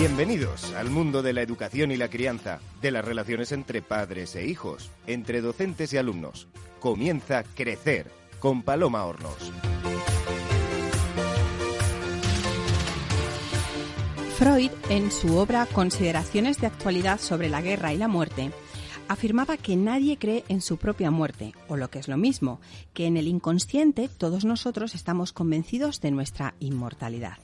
Bienvenidos al mundo de la educación y la crianza, de las relaciones entre padres e hijos, entre docentes y alumnos. Comienza Crecer con Paloma Hornos. Freud, en su obra Consideraciones de actualidad sobre la guerra y la muerte, afirmaba que nadie cree en su propia muerte, o lo que es lo mismo, que en el inconsciente todos nosotros estamos convencidos de nuestra inmortalidad.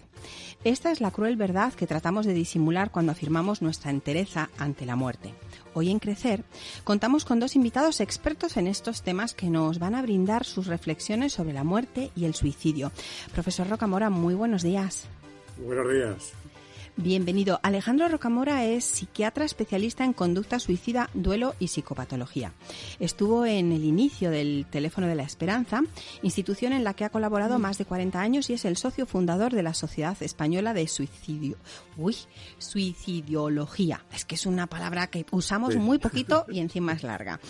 Esta es la cruel verdad que tratamos de disimular cuando afirmamos nuestra entereza ante la muerte. Hoy en Crecer contamos con dos invitados expertos en estos temas que nos van a brindar sus reflexiones sobre la muerte y el suicidio. Profesor Rocamora, muy buenos días. Buenos días. Bienvenido. Alejandro Rocamora es psiquiatra especialista en conducta suicida, duelo y psicopatología. Estuvo en el inicio del Teléfono de la Esperanza, institución en la que ha colaborado más de 40 años y es el socio fundador de la Sociedad Española de Suicidio. Uy, suicidiología. Es que es una palabra que usamos muy poquito y encima es larga.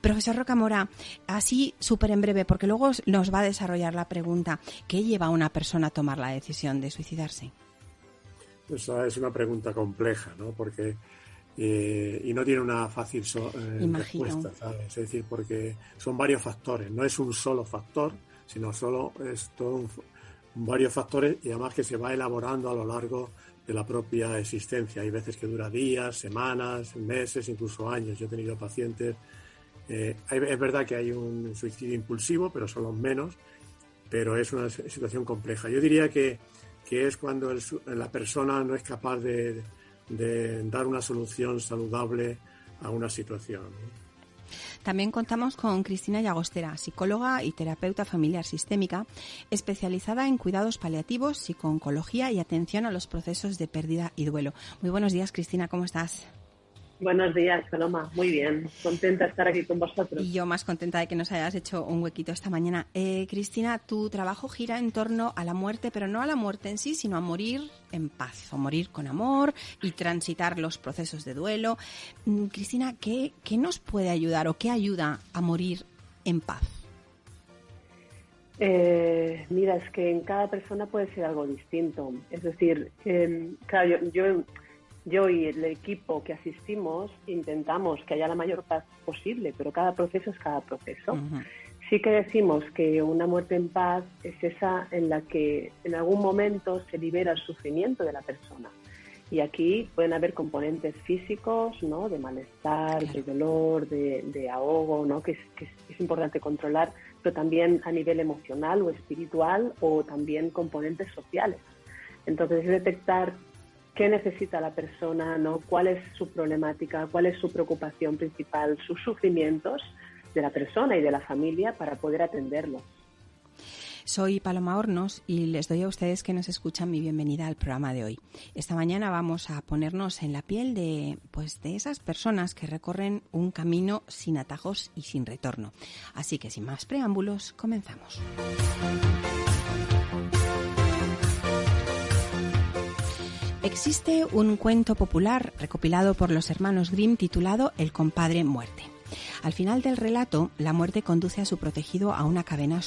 Profesor Rocamora, así súper en breve, porque luego nos va a desarrollar la pregunta, ¿qué lleva a una persona a tomar la decisión de suicidarse? Esa es una pregunta compleja, ¿no? Porque eh, y no tiene una fácil eh, respuesta, ¿sabes? Es decir, porque son varios factores, no es un solo factor, sino solo es todo varios factores y además que se va elaborando a lo largo de la propia existencia. Hay veces que dura días, semanas, meses, incluso años. Yo he tenido pacientes. Eh, es verdad que hay un suicidio impulsivo, pero son los menos, pero es una situación compleja. Yo diría que que es cuando la persona no es capaz de, dar una solución saludable a una situación. También contamos con Cristina Llagostera, psicóloga y terapeuta familiar sistémica, especializada en cuidados paliativos, psicooncología y atención a los procesos de pérdida y duelo. Muy buenos días, Cristina, ¿cómo estás? Buenos días, Paloma. Muy bien. Contenta de estar aquí con vosotros. Y yo más contenta de que nos hayas hecho un huequito esta mañana. Eh, Cristina, tu trabajo gira en torno a la muerte, pero no a la muerte en sí, sino a morir en paz, o morir con amor y transitar los procesos de duelo. Mm, Cristina, ¿qué, ¿qué nos puede ayudar o qué ayuda a morir en paz? Eh, mira, es que en cada persona puede ser algo distinto. Es decir, eh, claro, yo yo y el equipo que asistimos intentamos que haya la mayor paz posible, pero cada proceso es cada proceso. Sí que decimos que una muerte en paz es esa en la que en algún momento se libera el sufrimiento de la persona. Y aquí pueden haber componentes físicos, ¿no? De malestar, de dolor, de, ahogo, ¿no? Que es, que es importante controlar, pero también a nivel emocional o espiritual o también componentes sociales. Entonces, es detectar qué necesita la persona, ¿no? cuál es su problemática, cuál es su preocupación principal, sus sufrimientos de la persona y de la familia para poder atenderlos. Soy Paloma Hornos y les doy a ustedes que nos escuchan mi bienvenida al programa de hoy. Esta mañana vamos a ponernos en la piel de pues de esas personas que recorren un camino sin atajos y sin retorno. Así que sin más preámbulos, comenzamos. Existe un cuento popular recopilado por los hermanos Grimm titulado El compadre muerte. Al final del relato, la muerte conduce a su protegido a una caverna,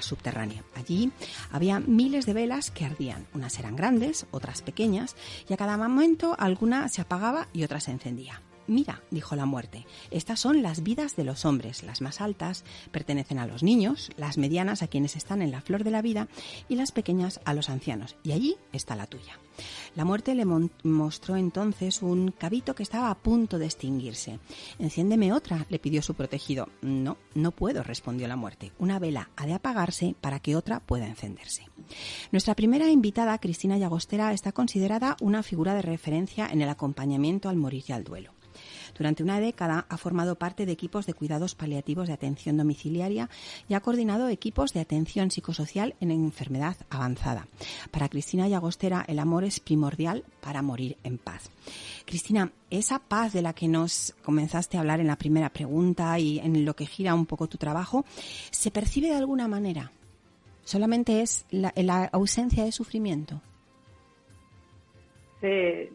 subterránea. Allí había miles de velas que ardían. Unas eran grandes, otras pequeñas, y a cada momento alguna se apagaba y otra se encendía. Mira, dijo la muerte, estas son las vidas de los hombres. Las más altas pertenecen a los niños, las medianas a quienes están en la flor de la vida y las pequeñas a los ancianos. Y allí está la tuya. La muerte le mostró entonces un cabito que estaba a punto de extinguirse. Enciéndeme otra, le pidió su protegido. No, no puedo, respondió la muerte. Una vela ha de apagarse para que otra pueda encenderse. Nuestra primera invitada, Cristina Llagostera, está considerada una figura de referencia en el acompañamiento al morir y al duelo. Durante una década ha formado parte de equipos de cuidados paliativos de atención domiciliaria y ha coordinado equipos de atención psicosocial en enfermedad avanzada. Para Cristina Llagostera, el amor es primordial para morir en paz. Cristina, esa paz de la que nos comenzaste a hablar en la primera pregunta y en lo que gira un poco tu trabajo, ¿se percibe de alguna manera? ¿Solamente es la, ausencia de sufrimiento? Sí,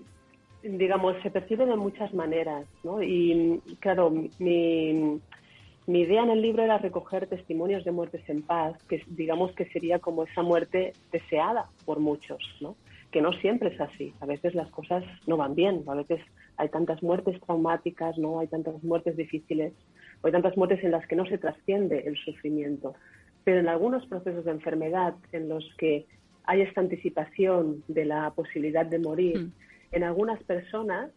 digamos, se percibe de muchas maneras, ¿no? Y claro, mi, idea en el libro era recoger testimonios de muertes en paz, que digamos que sería como esa muerte deseada por muchos, ¿no? que no siempre es así. A veces las cosas no van bien, a veces hay tantas muertes traumáticas, no hay tantas muertes difíciles, hay tantas muertes en las que no se trasciende el sufrimiento. Pero en algunos procesos de enfermedad en los que hay esta anticipación de la posibilidad de morir, mm. En algunas personas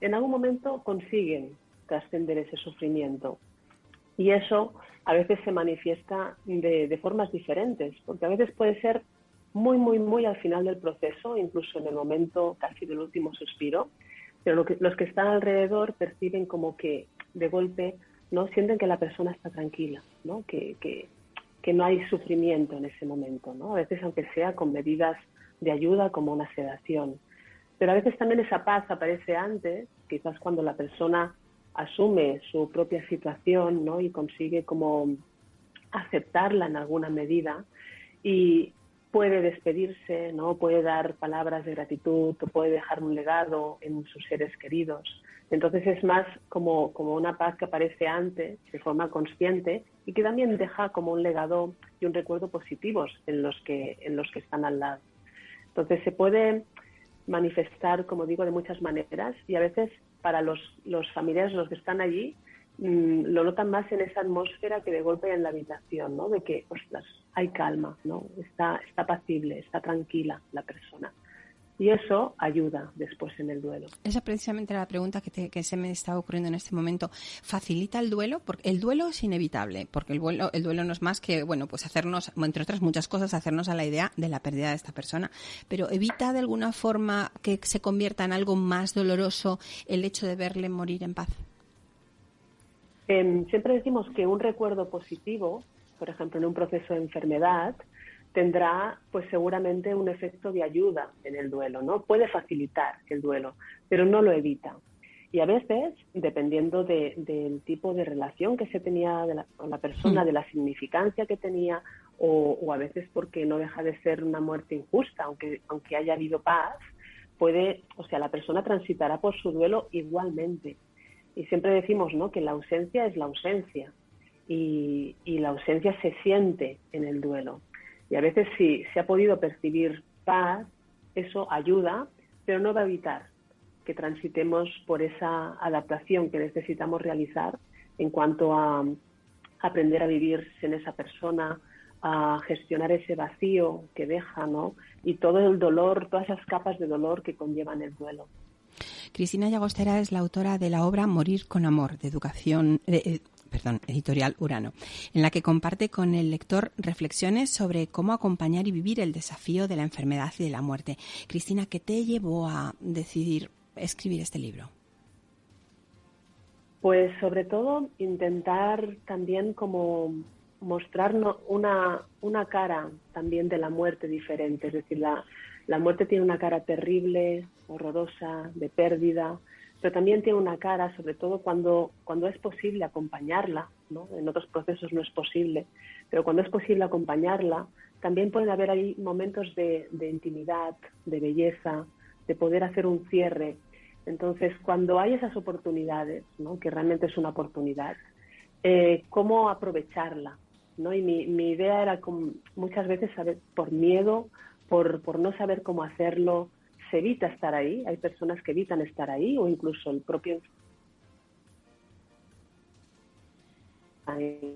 en algún momento consiguen trascender ese sufrimiento. Y eso a veces se manifiesta de, formas diferentes, porque a veces puede ser muy, muy, muy al final del proceso, incluso en el momento casi del último suspiro, pero los que están alrededor perciben como que de golpe no sienten que la persona está tranquila, ¿no? Que, no hay sufrimiento en ese momento, ¿no? A veces aunque sea con medidas de ayuda como una sedación. Pero a veces también esa paz aparece antes, quizás cuando la persona asume su propia situación ¿no? y consigue como aceptarla en alguna medida y puede despedirse, ¿no? puede dar palabras de gratitud, puede dejar un legado en sus seres queridos. Entonces es más como, como una paz que aparece antes, de forma consciente, y que también deja como un legado y un recuerdo positivos en los que, en los que están al lado. Entonces se puede manifestar, como digo, de muchas maneras y a veces para los, los familiares, los que están allí, mm, lo notan más en esa atmósfera que de golpe en la habitación, ¿no? De que, ostras, hay calma, ¿no? Está, está pacible, está tranquila la persona y eso ayuda después en el duelo. Esa precisamente la pregunta que, se me está ocurriendo en este momento. ¿Facilita el duelo? Porque el duelo es inevitable, porque el duelo, el duelo no es más que, bueno, pues hacernos, entre otras muchas cosas, hacernos a la idea de la pérdida de esta persona. Pero ¿evita de alguna forma que se convierta en algo más doloroso el hecho de verle morir en paz? Em, siempre decimos que un recuerdo positivo, por ejemplo, en un proceso de enfermedad, tendrá pues seguramente un efecto de ayuda en el duelo, ¿no? Puede facilitar el duelo, pero no lo evita. Y a veces, dependiendo del tipo de relación que se tenía con la persona, hmm. de la significancia que tenía, o, a veces porque no deja de ser una muerte injusta, aunque, aunque haya habido paz, puede, o sea, la persona transitará por su duelo igualmente. Y siempre decimos, ¿no? Que la ausencia es la ausencia. y la ausencia se siente en el duelo. Y a veces si se ha podido percibir paz, eso ayuda, pero no va a evitar que transitemos por esa adaptación que necesitamos realizar en cuanto a aprender a vivir sin esa persona, a gestionar ese vacío que deja, ¿no? Y todo el dolor, todas esas capas de dolor que conllevan el duelo. Cristina Llagostera es la autora de la obra Morir con Amor, de educación, eh, perdón, editorial Urano, en la que comparte con el lector reflexiones sobre cómo acompañar y vivir el desafío de la enfermedad y de la muerte. Cristina, ¿qué te llevó a decidir escribir este libro? Pues sobre todo intentar también como mostrarnos una, una cara también de la muerte diferente, es decir, la, la muerte tiene una cara terrible, horrorosa, de pérdida, pero también tiene una cara, sobre todo cuando, cuando es posible acompañarla, ¿no? en otros procesos no es posible, pero cuando es posible acompañarla, también pueden haber ahí momentos de, intimidad, de belleza, de poder hacer un cierre. Entonces, cuando hay esas oportunidades, ¿no? que realmente es una oportunidad, eh, ¿cómo aprovecharla? ¿no? Y mi, mi idea era muchas veces saber, por miedo, por, por no saber cómo hacerlo, se evita estar ahí, hay personas que evitan estar ahí o incluso el propio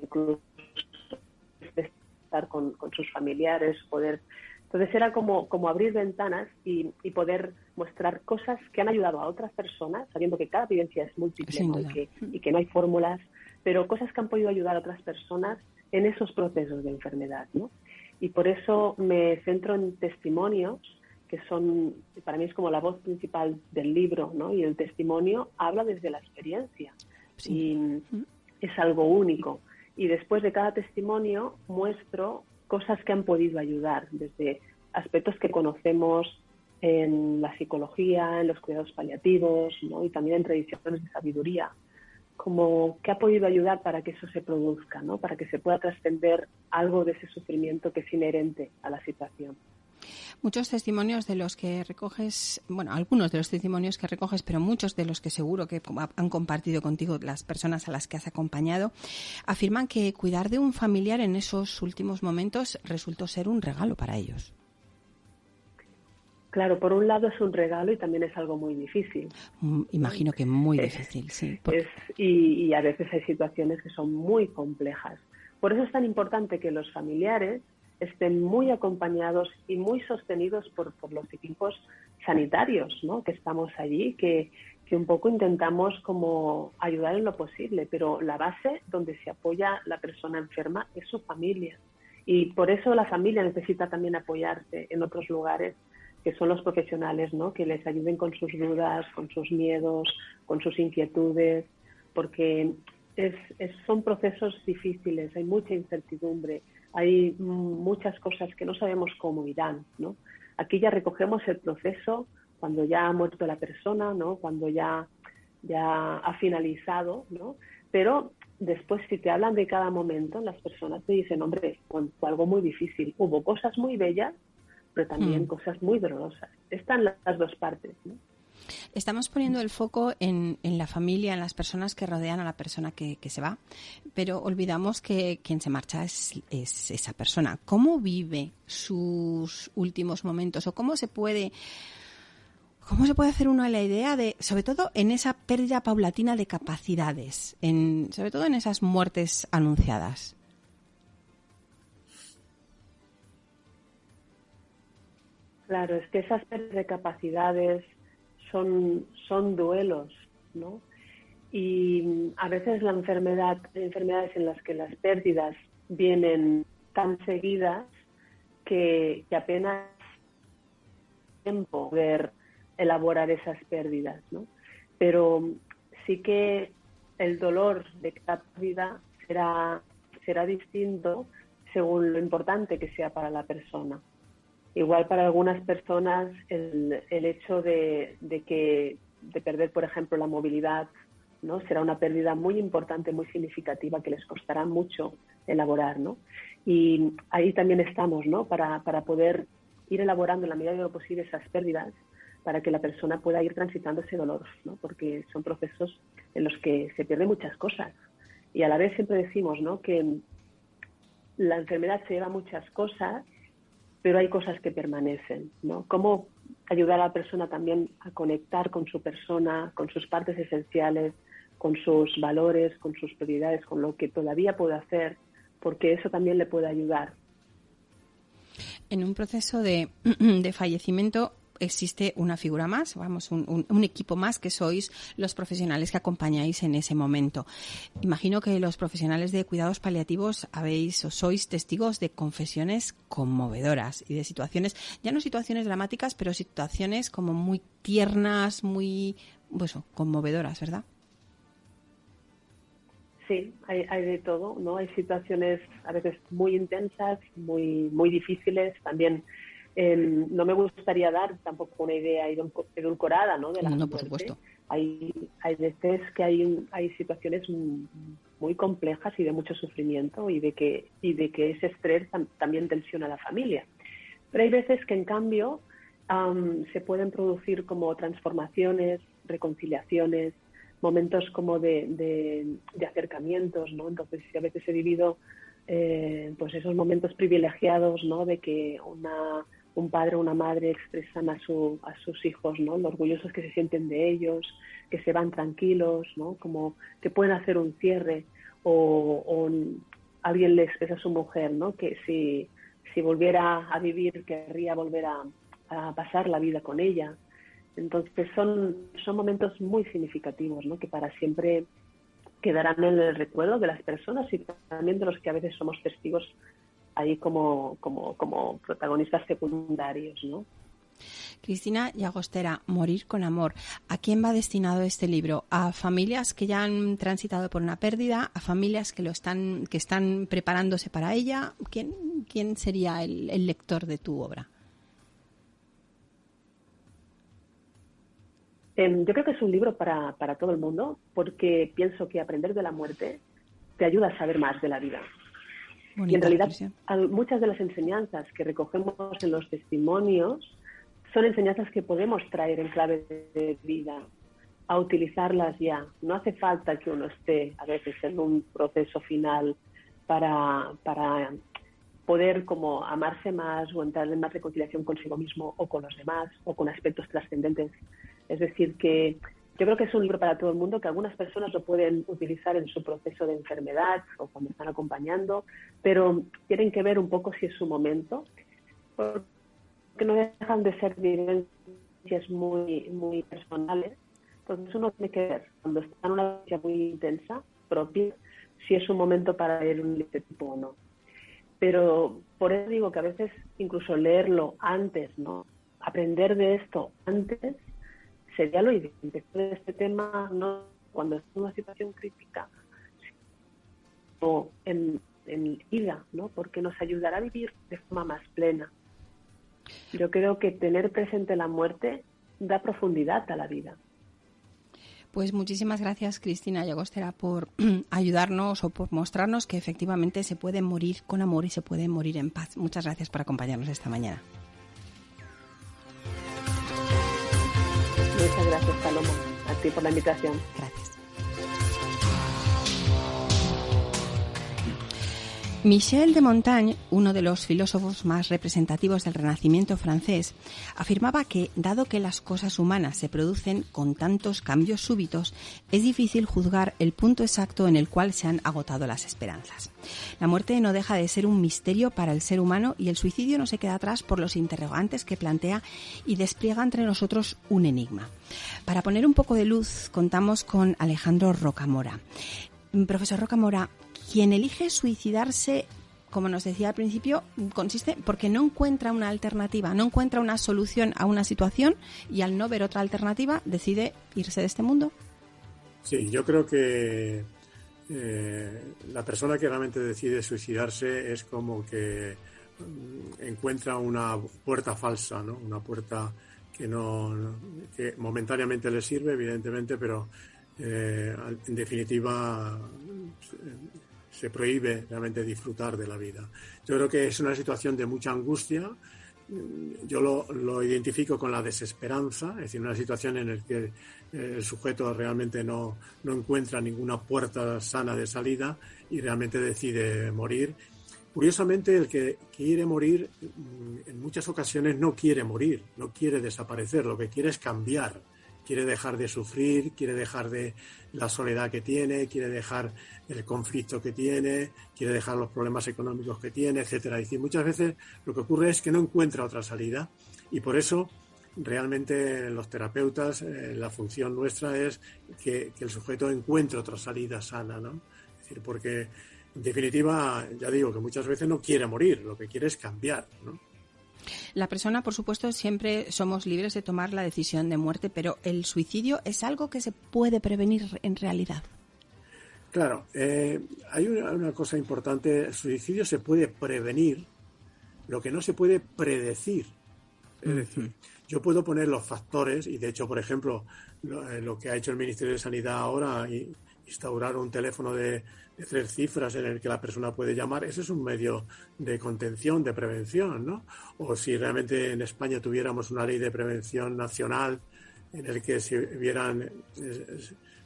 incluso estar con, sus familiares, poder entonces era como, como abrir ventanas y, poder mostrar cosas que han ayudado a otras personas, sabiendo que cada vivencia es múltiple y, que, no hay fórmulas, pero cosas que han podido ayudar a otras personas en esos procesos de enfermedad. ¿no? Y por eso me centro en testimonios que son, para mí es como la voz principal del libro, ¿no? Y el testimonio habla desde la experiencia. Y es algo único. Y después de cada testimonio muestro cosas que han podido ayudar, desde aspectos que conocemos en la psicología, en los cuidados paliativos, ¿no? Y también en tradiciones de sabiduría, como que ha podido ayudar para que eso se produzca, ¿no? Para que se pueda trascender algo de ese sufrimiento que es inherente a la situación. Muchos testimonios de los que recoges, bueno, algunos de los testimonios que recoges, pero muchos de los que seguro que han compartido contigo las personas a las que has acompañado, afirman que cuidar de un familiar en esos últimos momentos resultó ser un regalo para ellos. Claro, por un lado es un regalo y también es algo muy difícil. Mm, imagino que muy difícil, sí. y, a veces hay situaciones que son muy complejas. Por eso es tan importante que los familiares estén muy acompañados y muy sostenidos por, los equipos sanitarios, ¿no? Que estamos allí, que, que un poco intentamos como ayudar en lo posible, pero la base donde se apoya la persona enferma es su familia. Y por eso la familia necesita también apoyarse en otros lugares que son los profesionales, ¿no? Que les ayuden con sus dudas, con sus miedos, con sus inquietudes, porque es, son procesos difíciles, hay mucha incertidumbre, hay muchas cosas que no sabemos cómo irán, ¿no? Aquí ya recogemos el proceso cuando ya ha muerto la persona, ¿no? Cuando ya, ya ha finalizado, ¿no? Pero después si te hablan de cada momento, las personas te dicen, hombre, fue algo muy difícil, hubo cosas muy bellas, pero también mm. cosas muy dolorosas. Están las dos partes, ¿no? Estamos poniendo el foco en, la familia, en las personas que rodean a la persona que, se va, pero olvidamos que quien se marcha es, esa persona. ¿Cómo vive sus últimos momentos o cómo se puede... ¿Cómo se puede hacer uno la idea de, sobre todo en esa pérdida paulatina de capacidades, en, sobre todo en esas muertes anunciadas? Claro, es que esas pérdidas de capacidades, son, duelos, ¿no? Y a veces la enfermedad, enfermedades en las que las pérdidas vienen tan seguidas que, apenas tiempo ver elaborar esas pérdidas, ¿no? Pero sí que el dolor de cada pérdida será, será distinto según lo importante que sea para la persona. Igual para algunas personas el, el hecho de, que, de perder, por ejemplo, la movilidad, ¿no? será una pérdida muy importante, muy significativa, que les costará mucho elaborar. ¿no? Y ahí también estamos ¿no? para, para poder ir elaborando en la medida de lo posible esas pérdidas para que la persona pueda ir transitando ese dolor, ¿no? porque son procesos en los que se pierden muchas cosas. Y a la vez siempre decimos ¿no? que la enfermedad se lleva muchas cosas pero hay cosas que permanecen, ¿no? Cómo ayudar a la persona también a conectar con su persona, con sus partes esenciales, con sus valores, con sus prioridades, con lo que todavía puede hacer, porque eso también le puede ayudar. En un proceso de, de fallecimiento existe una figura más, vamos, un, equipo más que sois los profesionales que acompañáis en ese momento. Imagino que los profesionales de cuidados paliativos habéis o sois testigos de confesiones conmovedoras y de situaciones, ya no situaciones dramáticas, pero situaciones como muy tiernas, muy, pues, conmovedoras, ¿verdad? Sí, hay, hay, de todo, ¿no? Hay situaciones a veces muy intensas, muy, muy difíciles, también Em, no me gustaría dar tampoco una idea edulcorada ¿no? de la no, por supuesto. Hay, hay veces que hay, hay situaciones muy complejas y de mucho sufrimiento y de que, y de que ese estrés también tensiona a la familia. Pero hay veces que en cambio se pueden producir como transformaciones, reconciliaciones, momentos como de, de, acercamientos, ¿no? Entonces, a veces he vivido eh, pues esos momentos privilegiados, ¿no? De que una un padre o una madre expresan a, su, a sus hijos, ¿no? Lo orgullosos que se sienten de ellos, que se van tranquilos, ¿no? Como que pueden hacer un cierre o, alguien le expresa a su mujer, ¿no? Que si, si volviera a vivir querría volver a, a, pasar la vida con ella. Entonces son, son momentos muy significativos, ¿no? Que para siempre quedarán en el recuerdo de las personas y también de los que a veces somos testigos ahí como, como, como protagonistas secundarios, ¿no? Cristina Llagostera, Morir con Amor. ¿A quién va destinado este libro? ¿A familias que ya han transitado por una pérdida? ¿A familias que lo están, que están preparándose para ella? ¿Quién, quién sería el, el lector de tu obra? Em, yo creo que es un libro para, para todo el mundo porque pienso que aprender de la muerte te ayuda a saber más de la vida y en realidad muchas de las enseñanzas que recogemos en los testimonios son enseñanzas que podemos traer en clave de vida, a utilizarlas ya. No hace falta que uno esté a veces en un proceso final para, para poder como amarse más o entrar en más reconciliación consigo mismo o con los demás o con aspectos trascendentes. Es decir, que yo creo que es un libro para todo el mundo, que algunas personas lo pueden utilizar en su proceso de enfermedad o cuando están acompañando, pero tienen que ver un poco si es su momento, porque no dejan de ser vivencias muy, muy personales. Entonces uno tiene que ver, cuando está en una vivencia muy intensa, propia, si es un momento para leer un libro tipo o no. Pero por eso digo que a veces incluso leerlo antes, ¿no? Aprender de esto antes sería lo ideal. de este tema no cuando es una situación crítica o en, en ida, ¿no? Porque nos ayudará a vivir de forma más plena. Yo creo que tener presente la muerte da profundidad a la vida. Pues muchísimas gracias, Cristina Llagostera, por ayudarnos o por mostrarnos que efectivamente se puede morir con amor y se puede morir en paz. Muchas gracias por acompañarnos esta mañana. Muchas gracias, Paloma, a ti por la invitación. Michel de Montaigne, uno de los filósofos más representativos del Renacimiento francés, afirmaba que, dado que las cosas humanas se producen con tantos cambios súbitos, es difícil juzgar el punto exacto en el cual se han agotado las esperanzas. La muerte no deja de ser un misterio para el ser humano y el suicidio no se queda atrás por los interrogantes que plantea y despliega entre nosotros un enigma. Para poner un poco de luz, contamos con Alejandro Rocamora. Profesor Rocamora, quien elige suicidarse, como nos decía al principio, consiste porque no encuentra una alternativa, no encuentra una solución a una situación y al no ver otra alternativa decide irse de este mundo. Sí, yo creo que eh, la persona que realmente decide suicidarse es como que mm, encuentra una puerta falsa, ¿no? Una puerta que no que momentáneamente le sirve, evidentemente, pero eh, en definitiva se prohíbe realmente disfrutar de la vida. Yo creo que es una situación de mucha angustia. Yo lo, identifico con la desesperanza, es decir, una situación en la que eh, el sujeto realmente no, no encuentra ninguna puerta sana de salida y realmente decide morir. Curiosamente, el que quiere morir mm, en muchas ocasiones no quiere morir, no quiere desaparecer, lo que quiere es cambiar quiere dejar de sufrir, quiere dejar de la soledad que tiene, quiere dejar el conflicto que tiene, quiere dejar los problemas económicos que tiene, etcétera. Es decir, muchas veces lo que ocurre es que no encuentra otra salida y por eso realmente los terapeutas eh, la función nuestra es que, que, el sujeto encuentre otra salida sana, ¿no? Es decir, porque en definitiva, ya digo que muchas veces no quiere morir, lo que quiere es cambiar, ¿no? La persona, por supuesto, siempre somos libres de tomar la decisión de muerte, pero el suicidio es algo que se puede prevenir en realidad. Claro, eh, hay una, cosa importante, el suicidio se puede prevenir, lo que no se puede predecir. Es decir, yo puedo poner los factores, y de hecho, por ejemplo, lo, eh, que ha hecho el Ministerio de Sanidad ahora, instaurar un teléfono de, tres cifras en el que la persona puede llamar, ese es un medio de contención, de prevención, ¿no? O si realmente en España tuviéramos una ley de prevención nacional en el que se vieran,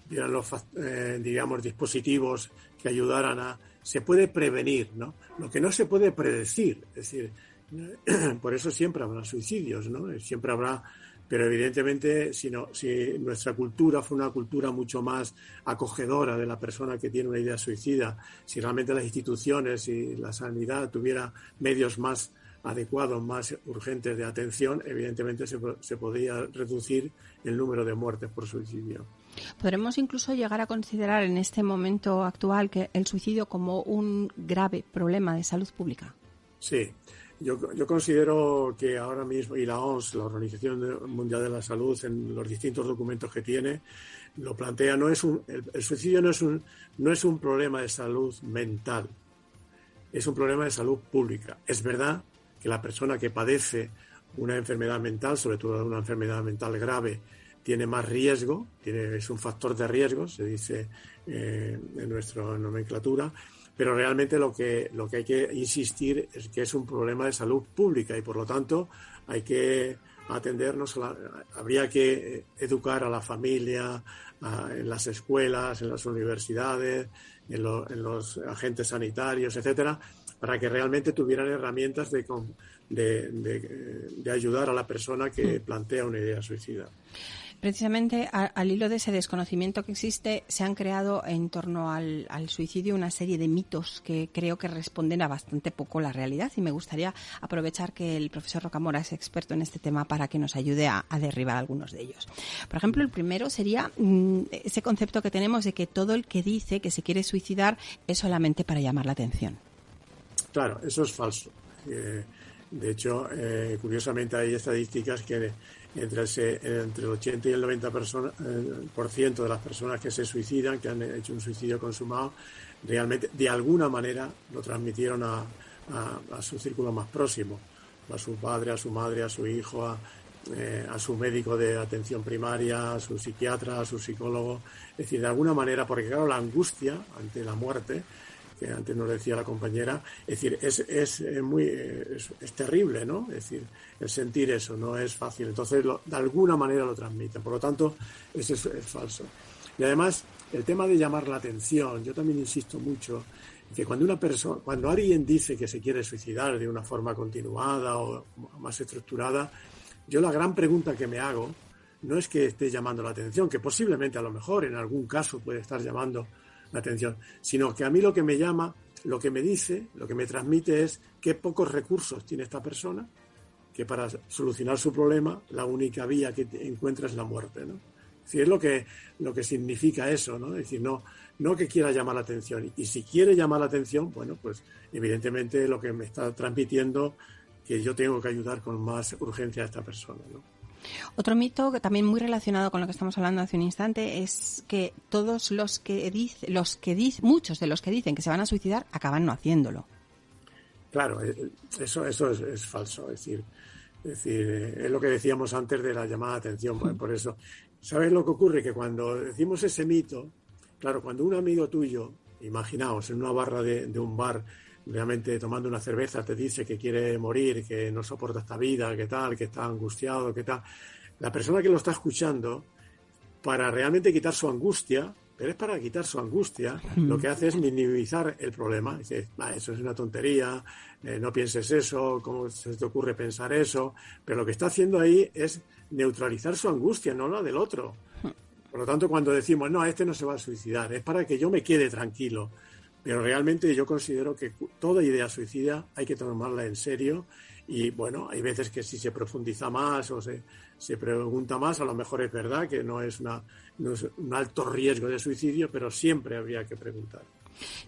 vieran los, eh, digamos, dispositivos que ayudaran a... Se puede prevenir, ¿no? Lo que no se puede predecir, es decir, por eso siempre habrá suicidios, ¿no? Siempre habrá pero evidentemente si, si nuestra cultura fue una cultura mucho más acogedora de la persona que tiene una idea suicida, si realmente las instituciones y la sanidad tuviera medios más adecuados, más urgentes de atención, evidentemente se, se podría reducir el número de muertes por suicidio. ¿Podremos incluso llegar a considerar en este momento actual que el suicidio como un grave problema de salud pública? Sí, yo, yo, considero que ahora mismo, y la OMS, la Organización Mundial de la Salud, en los distintos documentos que tiene, lo plantea, no es un, el, suicidio no es, un, no es un problema de salud mental, es un problema de salud pública. Es verdad que la persona que padece una enfermedad mental, sobre todo una enfermedad mental grave, tiene más riesgo, tiene, es un factor de riesgo, se dice eh, en nuestra nomenclatura, pero realmente lo que, lo que hay que insistir es que es un problema de salud pública y por lo tanto hay que atendernos, habría que educar a la familia, en las escuelas, en las universidades, en, los agentes sanitarios, etcétera, para que realmente tuvieran herramientas de, de, ayudar a la persona que mm. plantea una idea suicida. Precisamente al hilo de ese desconocimiento que existe, se han creado en torno al, suicidio una serie de mitos que creo que responden a bastante poco la realidad y me gustaría aprovechar que el profesor Rocamora es experto en este tema para que nos ayude a, derribar algunos de ellos. Por ejemplo, el primero sería mm, ese concepto que tenemos de que todo el que dice que se quiere suicidar es solamente para llamar la atención. Claro, eso es falso. Eh, de hecho, eh, curiosamente hay estadísticas que entre, entre el 80 y el 90 eh, por ciento de las personas que se suicidan, que han hecho un suicidio consumado, realmente de alguna manera lo transmitieron a, su círculo más próximo, a su padre, a su madre, a su hijo, a, a su médico de atención primaria, a su psiquiatra, a su psicólogo. Es decir, de alguna manera, porque claro, la angustia ante la muerte que antes nos decía la compañera, es decir, es, es eh, muy, es, terrible, ¿no? Es decir, el sentir eso no es fácil. Entonces, de alguna manera lo transmiten. Por lo tanto, eso es, falso. Y además, el tema de llamar la atención, yo también insisto mucho que cuando una persona, cuando alguien dice que se quiere suicidar de una forma continuada o más estructurada, yo la gran pregunta que me hago no es que esté llamando la atención, que posiblemente a lo mejor en algún caso puede estar llamando la atención, sino que a mí lo que me llama, lo que me dice, lo que me transmite es qué pocos recursos tiene esta persona, que para solucionar su problema la única vía que encuentra es la muerte, ¿no? Es es lo que, lo que significa eso, ¿no? Es decir, no, no que quiera llamar la atención. Y si quiere llamar la atención, bueno, pues evidentemente lo que me está transmitiendo que yo tengo que ayudar con más urgencia a esta persona, ¿no? Otro mito que también muy relacionado con lo que estamos hablando hace un instante es que todos los que dicen, los que dicen, muchos de los que dicen que se van a suicidar acaban no haciéndolo. Claro, eh, eso, eso es, falso. Es decir, es decir, eh, es lo que decíamos antes de la llamada de atención. Por, eso, ¿sabes lo que ocurre? Que cuando decimos ese mito, claro, cuando un amigo tuyo, imaginaos, en una barra de, de un bar, realmente tomando una cerveza te dice que quiere morir, que no soporta esta vida, que tal, que está angustiado, que tal. La persona que lo está escuchando, para realmente quitar su angustia, pero es para quitar su angustia, lo que hace es minimizar el problema. Dice, eso es una tontería, eh, no pienses eso, ¿cómo se te ocurre pensar eso? Pero lo que está haciendo ahí es neutralizar su angustia, no la del otro. Por lo tanto, cuando decimos, no, este no se va a suicidar, es para que yo me quede tranquilo. Pero realmente yo considero que toda idea suicida hay que tomarla en serio y bueno, hay veces que si se profundiza más o se, se pregunta más, a lo mejor es verdad que no es, una, un alto riesgo de suicidio, pero siempre habría que preguntar.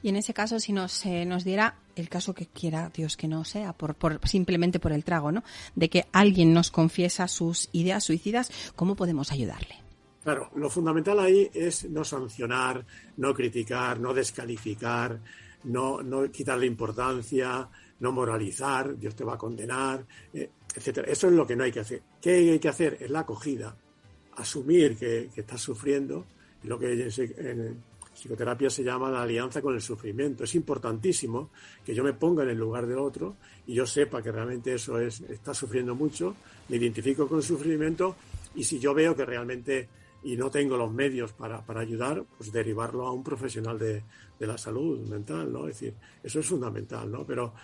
Y en ese caso, si nos, eh, nos diera el caso que quiera Dios que no sea, por, por, simplemente por el trago, ¿no? De que alguien nos confiesa sus ideas suicidas, ¿cómo podemos ayudarle? Claro, lo fundamental ahí es no sancionar, no criticar, no descalificar, no, no quitarle importancia, no moralizar, Dios te va a condenar, eh, etcétera. Eso es lo que no hay que hacer. ¿Qué hay que hacer? Es la acogida, asumir que, estás sufriendo, lo que en psicoterapia se llama la alianza con el sufrimiento. Es importantísimo que yo me ponga en el lugar del otro y yo sepa que realmente eso es, está sufriendo mucho, me identifico con el sufrimiento y si yo veo que realmente y no tengo los medios para, para ayudar, pues derivarlo a un profesional de, de, la salud mental, ¿no? Es decir, eso es fundamental, ¿no? Pero,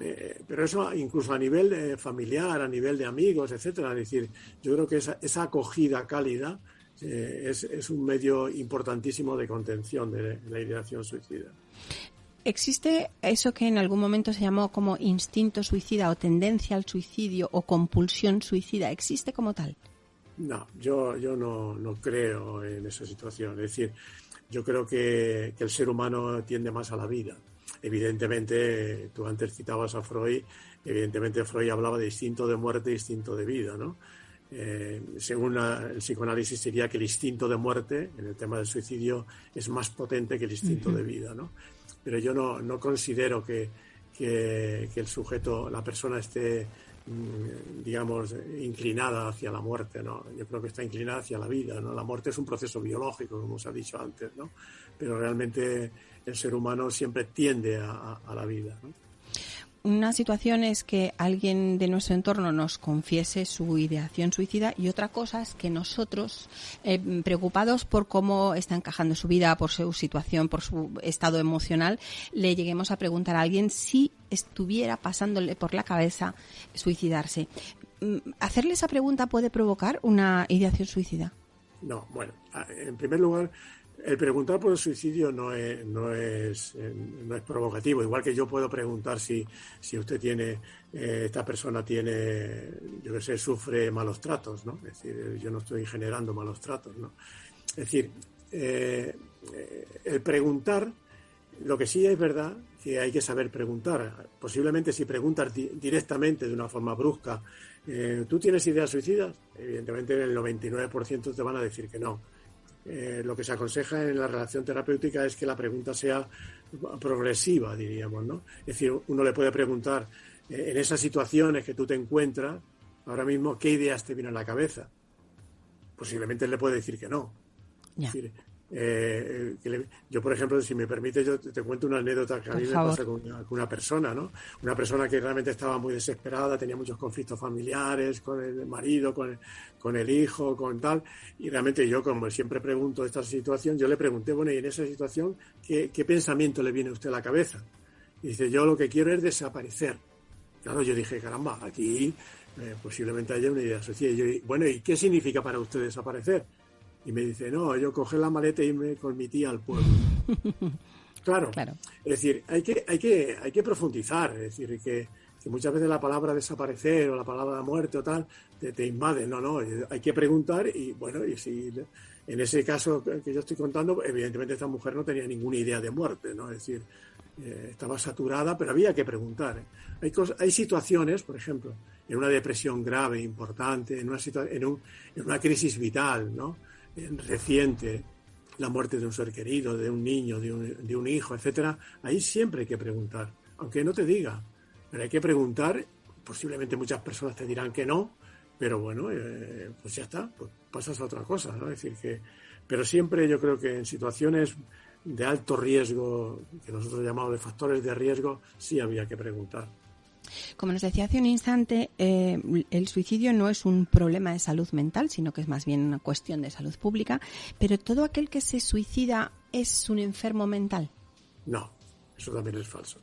eh, pero eso incluso a nivel familiar, a nivel de amigos, etcétera. Es decir, yo creo que esa, esa acogida cálida eh, es, es, un medio importantísimo de contención de la ideación suicida. ¿Existe eso que en algún momento se llamó como instinto suicida o tendencia al suicidio o compulsión suicida? ¿Existe como tal? No, yo, yo no, no creo en esa situación. Es decir, yo creo que, el ser humano tiende más a la vida. Evidentemente, tú antes citabas a Freud, evidentemente Freud hablaba de instinto de muerte e instinto de vida, ¿no? Eh, según el psicoanálisis sería que el instinto de muerte, en el tema del suicidio, es más potente que el instinto de vida, ¿no? Pero yo no, no considero que, que, que, el sujeto, la persona esté digamos, inclinada hacia la muerte, ¿no? Yo creo que está inclinada hacia la vida, ¿no? La muerte es un proceso biológico, como se ha dicho antes, ¿no? Pero realmente el ser humano siempre tiende a, la vida, una situación es que alguien de nuestro entorno nos confiese su ideación suicida y otra cosa es que nosotros, eh, preocupados por cómo está encajando su vida, por su situación, por su estado emocional, le lleguemos a preguntar a alguien si estuviera pasándole por la cabeza suicidarse. Mm, ¿Hacerle esa pregunta puede provocar una ideación suicida? No, bueno, en primer lugar, el preguntar por el suicidio no es, no es, eh, no es provocativo, igual que yo puedo preguntar si, si usted tiene, eh, esta persona tiene, yo qué sé, sufre malos tratos, ¿no? Es decir, yo no estoy generando malos tratos, ¿no? Es decir, eh, el preguntar, lo que sí es verdad que hay que saber preguntar. Posiblemente si preguntas directamente de una forma brusca, ¿tú tienes ideas suicidas? Evidentemente el 99% te van a decir que no eh, lo que se aconseja en la relación terapéutica es que la pregunta sea progresiva, diríamos, ¿no? Es decir, uno le puede preguntar eh, en esas situaciones que tú te encuentras ahora mismo, ¿qué ideas te vienen a la cabeza? Posiblemente él le puede decir que no. Eh, yo, por ejemplo, si me permite, yo te, cuento una anécdota que a mí me pasa con una, persona, ¿no? Una persona que realmente estaba muy desesperada, tenía muchos conflictos familiares con el marido, con el, con el hijo, con tal, y realmente yo, como siempre pregunto esta situación, yo le pregunté, bueno, y en esa situación, ¿qué, pensamiento le viene a usted a la cabeza? Y dice, yo lo que quiero es desaparecer. Claro, yo dije, caramba, aquí eh, posiblemente haya una idea social. Y yo, bueno, ¿y qué significa para usted desaparecer? Y me dice, no, yo coger la maleta y irme con mi tía al pueblo. claro. claro. Es decir, hay que, hay que, hay que profundizar, es decir, que, que muchas veces la palabra desaparecer o la palabra muerte o tal te, te, invade. No, no, hay que preguntar y bueno, y si en ese caso que yo estoy contando, evidentemente esta mujer no tenía ninguna idea de muerte, ¿no? Es decir, eh, estaba saturada, pero había que preguntar. ¿eh? Hay, hay situaciones, por ejemplo, en una depresión grave, importante, en una, en, un, en una crisis vital, ¿no? Reciente, la muerte de un ser querido, de un niño, de un, de un hijo, etcétera, ahí siempre hay que preguntar, aunque no te diga, pero hay que preguntar, posiblemente muchas personas te dirán que no, pero bueno, eh, pues ya está, pues pasas a otra cosa, ¿no? Decir, que, pero siempre yo creo que en situaciones de alto riesgo, que nosotros llamamos de factores de riesgo, sí había que preguntar. Como nos decía hace un instante, eh, el suicidio no es un problema de salud mental, sino que es más bien una cuestión de salud pública, pero todo aquel que se suicida es un enfermo mental. No, eso también es falso.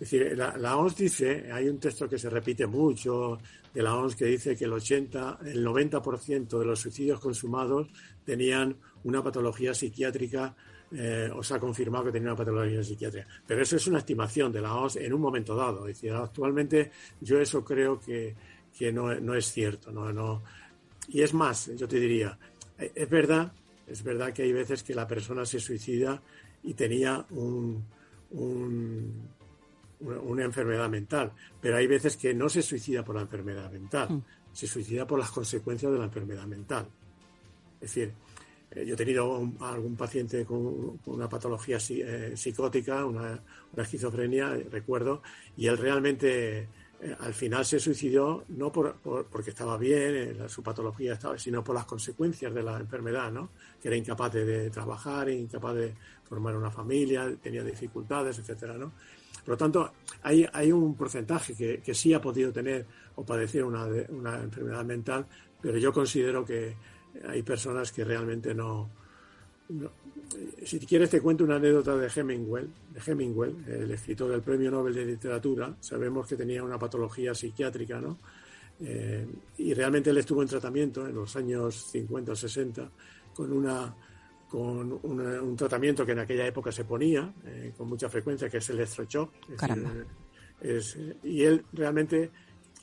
Es decir, la, OMS dice, hay un texto que se repite mucho de la OMS que dice que el 80, el 90% de los suicidios consumados tenían una patología psiquiátrica eh, o se ha confirmado que tenía una patología psiquiátrica. Pero eso es una estimación de la OMS en un momento dado. Es decir, actualmente yo eso creo que, no, es cierto. No, no. Y es más, yo te diría, es verdad, es verdad que hay veces que la persona se suicida y tenía un, una enfermedad mental, pero hay veces que no se suicida por la enfermedad mental, mm. se suicida por las consecuencias de la enfermedad mental. Es decir, eh, yo he tenido algún paciente con, una patología eh, psicótica, una, esquizofrenia, recuerdo, y él realmente eh, al final se suicidó no por, porque estaba bien, su patología estaba, sino por las consecuencias de la enfermedad, ¿no? Que era incapaz de, trabajar, incapaz de formar una familia, tenía dificultades, etcétera, ¿no? Por lo tanto, hay, hay un porcentaje que, que, sí ha podido tener o padecer una, una enfermedad mental, pero yo considero que hay personas que realmente no, Si quieres te cuento una anécdota de Hemingway, de Hemingway, el escritor del Premio Nobel de Literatura. Sabemos que tenía una patología psiquiátrica, ¿no? Eh, y realmente él estuvo en tratamiento en los años 50 o 60 con una con un tratamiento que en aquella época se ponía eh, con mucha frecuencia, que es el electroshock. Es, y él realmente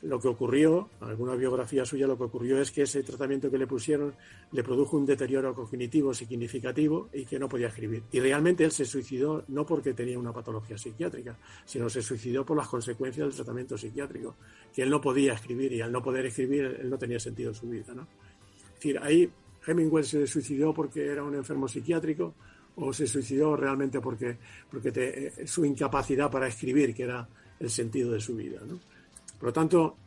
lo que ocurrió, alguna biografía suya, lo que ocurrió es que ese tratamiento que le pusieron le produjo un deterioro cognitivo significativo y que no podía escribir. Y realmente él se suicidó no porque tenía una patología psiquiátrica, sino se suicidó por las consecuencias del tratamiento psiquiátrico, que él no podía escribir y al no poder escribir él no tenía sentido en su vida. ¿no? Es decir, ahí Hemingway se suicidó porque era un enfermo psiquiátrico o se suicidó realmente porque, porque eh, su incapacidad para escribir, que era el sentido de su vida. ¿no? Por lo tanto,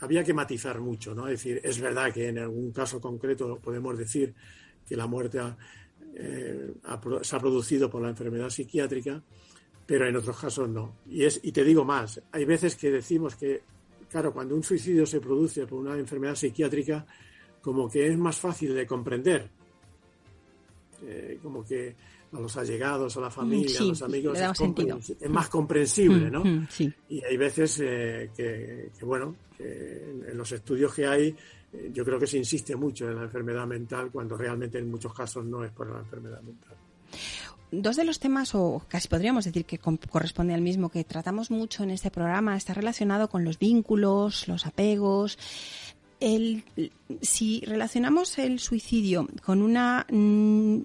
había que matizar mucho, ¿no? Es decir, es verdad que en algún caso concreto podemos decir que la muerte eh, se ha producido por la enfermedad psiquiátrica, pero en otros casos no. Y, es, y te digo más, hay veces que decimos que, claro, cuando un suicidio se produce por una enfermedad psiquiátrica, como que es más fácil de comprender. Eh, como que a los allegados, a la familia, a los amigos, es, más comprensible, ¿no? Mm, mm, y hay veces eh, que, bueno, en, los estudios que hay, eh, yo creo que se insiste mucho en la enfermedad mental cuando realmente en muchos casos no es por la enfermedad mental. Dos de los temas, o casi podríamos decir que corresponde al mismo, que tratamos mucho en este programa, está relacionado con los vínculos, los apegos. El, si relacionamos el suicidio con una mm,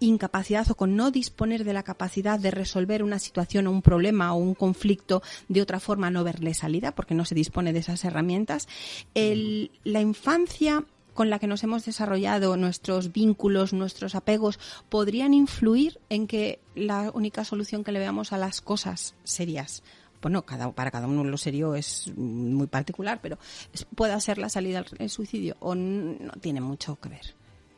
incapacidad o con no disponer de la capacidad de resolver una situación o un problema o un conflicto de otra forma, no verle salida, porque no se dispone de esas herramientas. La infancia con la que nos hemos desarrollado, nuestros vínculos, nuestros apegos, podrían influir en que la única solución que le veamos a las cosas serias bueno, cada, para cada uno lo serio es muy particular, pero pueda ser la salida al suicidio o no tiene mucho que ver.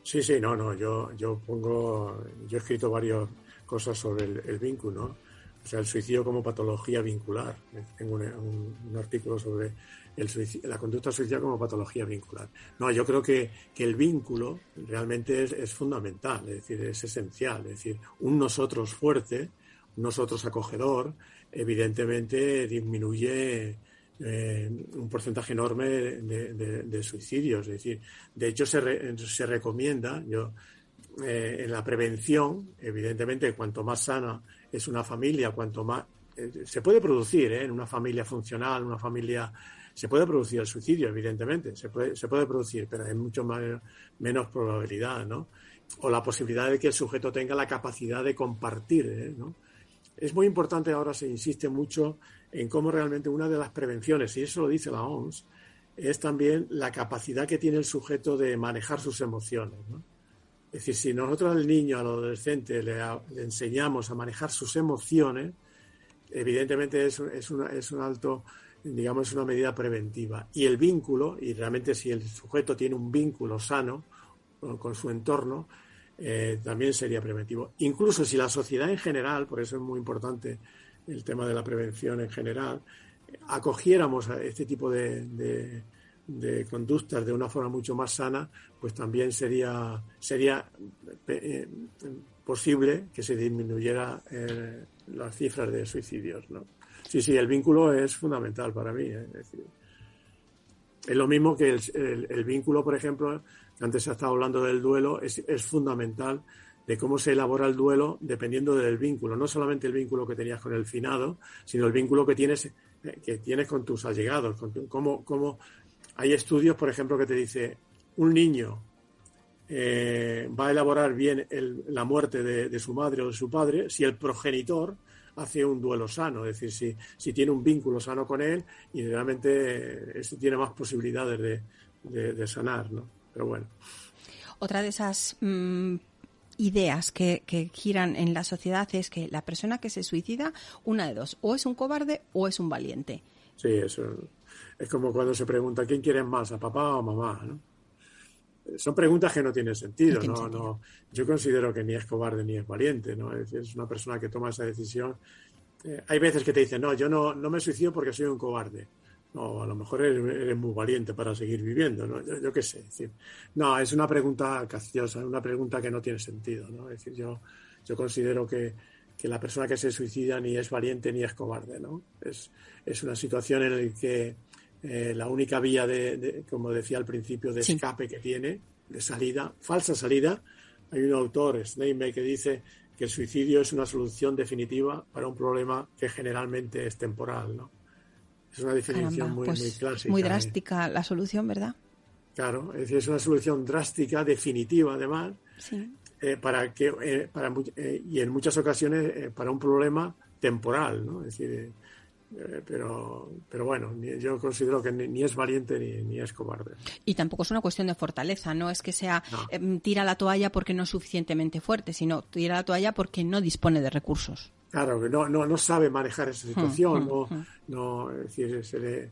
Sí, sí, no, no, yo, yo pongo, yo he escrito varias cosas sobre el, vínculo, o sea, el suicidio como patología vincular. Tengo un, artículo sobre el la conducta suicida como patología vincular. No, yo creo que, que el vínculo realmente es, es, fundamental, es decir, es esencial, es decir, un nosotros fuerte, un nosotros acogedor, evidentemente disminuye eh, un porcentaje enorme de, suicidios. Es decir, de hecho se, se recomienda, yo, eh, en la prevención, evidentemente, cuanto más sana es una familia, cuanto más eh, se puede producir en una familia funcional, una familia se puede producir el suicidio, evidentemente, se puede, se puede producir, pero hay mucho menos probabilidad, ¿no? O la posibilidad de que el sujeto tenga la capacidad de compartir, ¿no? Es muy importante, ahora se insiste mucho en cómo realmente una de las prevenciones, y eso lo dice la OMS, es también la capacidad que tiene el sujeto de manejar sus emociones. Es decir, si nosotros al niño, al adolescente, le, enseñamos a manejar sus emociones, evidentemente es, es, es un alto, digamos, es una medida preventiva. Y el vínculo, y realmente si el sujeto tiene un vínculo sano con, su entorno, eh, también sería preventivo. Incluso si la sociedad en general, por eso es muy importante el tema de la prevención en general, acogiéramos a este tipo de, conductas de una forma mucho más sana, pues también sería, sería eh, posible que se disminuyera eh, las cifras de suicidios. ¿no? Sí, sí, el vínculo es fundamental para mí. ¿eh? Es, lo mismo que el, vínculo, por ejemplo, antes se ha estado hablando del duelo, es, es fundamental de cómo se elabora el duelo dependiendo del vínculo, no solamente el vínculo que tenías con el finado, sino el vínculo que tienes, eh, que tienes con tus allegados. Con cómo, hay estudios, por ejemplo, que te dice un niño eh, va a elaborar bien la muerte de, su madre o de su padre si el progenitor hace un duelo sano, es decir, si, si tiene un vínculo sano con él y realmente eh, tiene más posibilidades de, sanar, ¿no? Pero bueno. Otra de esas mm, ideas que, giran en la sociedad es que la persona que se suicida, una de dos, o es un cobarde o es un valiente. Sí, eso es como cuando se pregunta quién quiere más, a papá o a mamá, ¿no? Son preguntas que no tienen sentido, no, no, Yo considero que ni es cobarde ni es valiente, ¿no? Es, una persona que toma esa decisión. Eh, hay veces que te dicen, no, yo no, no me suicido porque soy un cobarde. No, a lo mejor eres, muy valiente para seguir viviendo, ¿no? Yo, qué sé. no, es una pregunta capciosa, una pregunta que no tiene sentido, ¿no? Es decir, yo, yo considero que, la persona que se suicida ni es valiente ni es cobarde, ¿no? Es, es una situación en la que eh, la única vía de, como decía al principio, de escape que tiene, de salida, falsa salida. Hay un autor, Steinbeck, que dice que el suicidio es una solución definitiva para un problema que generalmente es temporal, ¿no? Es una definición muy, pues clásica. Muy ¿eh? drástica la solución, ¿verdad? Claro, es decir, es una solución drástica, definitiva además, eh, para que, eh, para, y en muchas ocasiones para un problema temporal, ¿no? Es decir, pero, pero bueno, yo considero que ni, es valiente ni, es cobarde. Y tampoco es una cuestión de fortaleza, no es que sea em, tira la toalla porque no es suficientemente fuerte, sino tira la toalla porque no dispone de recursos. Claro, que no, no, no sabe manejar esa hmm, situación, hmm, no, hmm. no, es decir, se le,